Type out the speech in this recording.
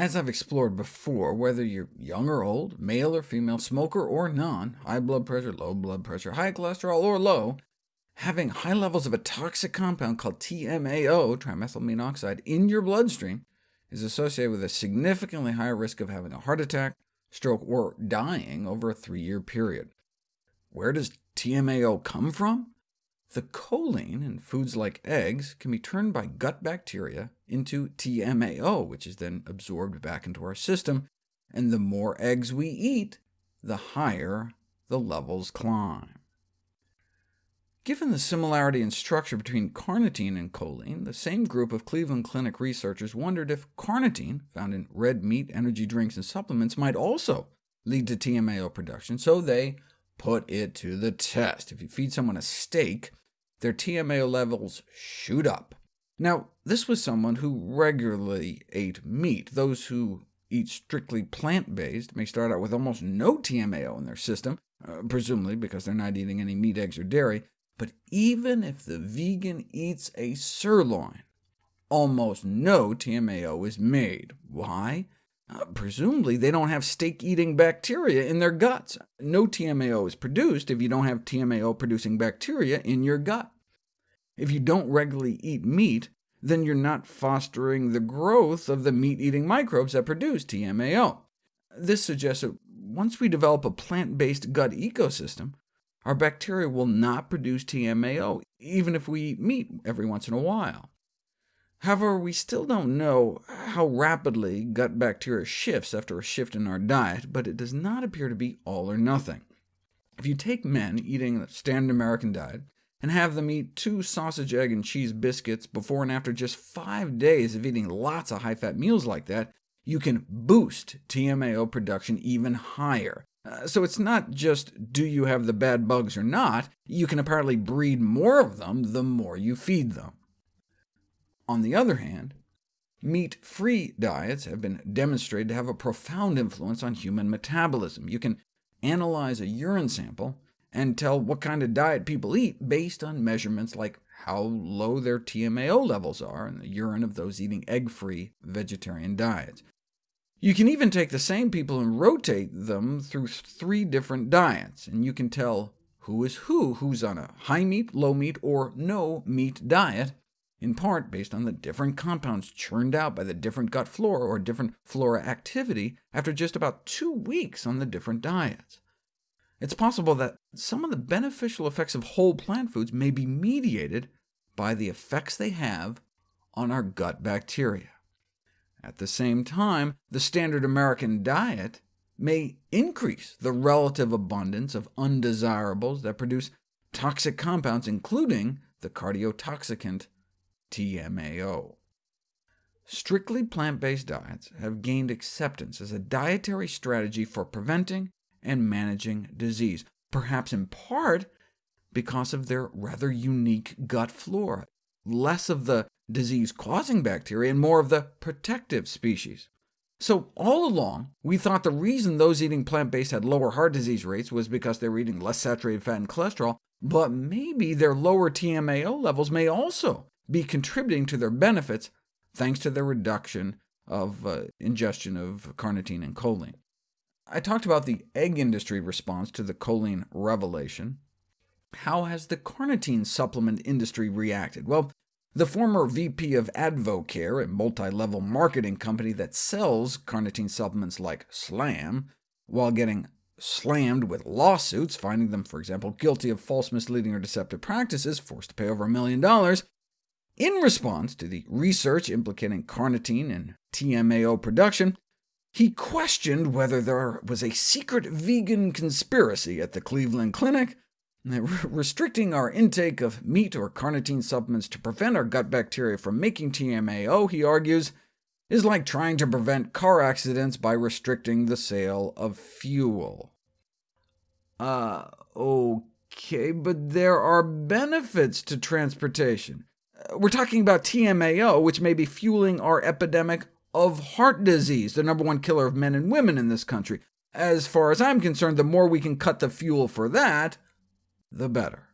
As I've explored before, whether you're young or old, male or female, smoker or non, high blood pressure, low blood pressure, high cholesterol or low, having high levels of a toxic compound called TMAO, trimethylamine oxide, in your bloodstream is associated with a significantly higher risk of having a heart attack, stroke, or dying over a three-year period. Where does TMAO come from? The choline in foods like eggs can be turned by gut bacteria into TMAO, which is then absorbed back into our system, and the more eggs we eat, the higher the levels climb. Given the similarity in structure between carnitine and choline, the same group of Cleveland Clinic researchers wondered if carnitine, found in red meat, energy drinks, and supplements, might also lead to TMAO production, so they put it to the test. If you feed someone a steak, their TMAO levels shoot up. Now, this was someone who regularly ate meat. Those who eat strictly plant-based may start out with almost no TMAO in their system, uh, presumably because they're not eating any meat, eggs, or dairy. But even if the vegan eats a sirloin, almost no TMAO is made. Why? Uh, presumably they don't have steak-eating bacteria in their guts. No TMAO is produced if you don't have TMAO-producing bacteria in your gut. If you don't regularly eat meat, then you're not fostering the growth of the meat-eating microbes that produce TMAO. This suggests that once we develop a plant-based gut ecosystem, our bacteria will not produce TMAO, even if we eat meat every once in a while. However, we still don't know how rapidly gut bacteria shifts after a shift in our diet, but it does not appear to be all or nothing. If you take men eating a standard American diet, and have them eat two sausage, egg, and cheese biscuits before and after just five days of eating lots of high-fat meals like that, you can boost TMAO production even higher. Uh, so it's not just do you have the bad bugs or not, you can apparently breed more of them the more you feed them. On the other hand, meat-free diets have been demonstrated to have a profound influence on human metabolism. You can analyze a urine sample and tell what kind of diet people eat based on measurements like how low their TMAO levels are in the urine of those eating egg-free vegetarian diets. You can even take the same people and rotate them through three different diets, and you can tell who is who, who's on a high meat, low meat, or no meat diet, in part based on the different compounds churned out by the different gut flora or different flora activity after just about two weeks on the different diets. It's possible that some of the beneficial effects of whole plant foods may be mediated by the effects they have on our gut bacteria. At the same time, the standard American diet may increase the relative abundance of undesirables that produce toxic compounds, including the cardiotoxicant TMAO. Strictly plant-based diets have gained acceptance as a dietary strategy for preventing and managing disease, perhaps in part because of their rather unique gut flora, less of the disease-causing bacteria and more of the protective species. So all along, we thought the reason those eating plant-based had lower heart disease rates was because they were eating less saturated fat and cholesterol, but maybe their lower TMAO levels may also be contributing to their benefits thanks to their reduction of uh, ingestion of carnitine and choline. I talked about the egg industry response to the choline revelation. How has the carnitine supplement industry reacted? Well, the former VP of Advocare, a multi-level marketing company that sells carnitine supplements like Slam, while getting slammed with lawsuits, finding them, for example, guilty of false, misleading, or deceptive practices, forced to pay over a million dollars, in response to the research implicating carnitine and TMAO production, he questioned whether there was a secret vegan conspiracy at the Cleveland Clinic, restricting our intake of meat or carnitine supplements to prevent our gut bacteria from making TMAO, he argues, is like trying to prevent car accidents by restricting the sale of fuel. Uh, okay, but there are benefits to transportation. We're talking about TMAO, which may be fueling our epidemic of heart disease, the number one killer of men and women in this country. As far as I'm concerned, the more we can cut the fuel for that, the better.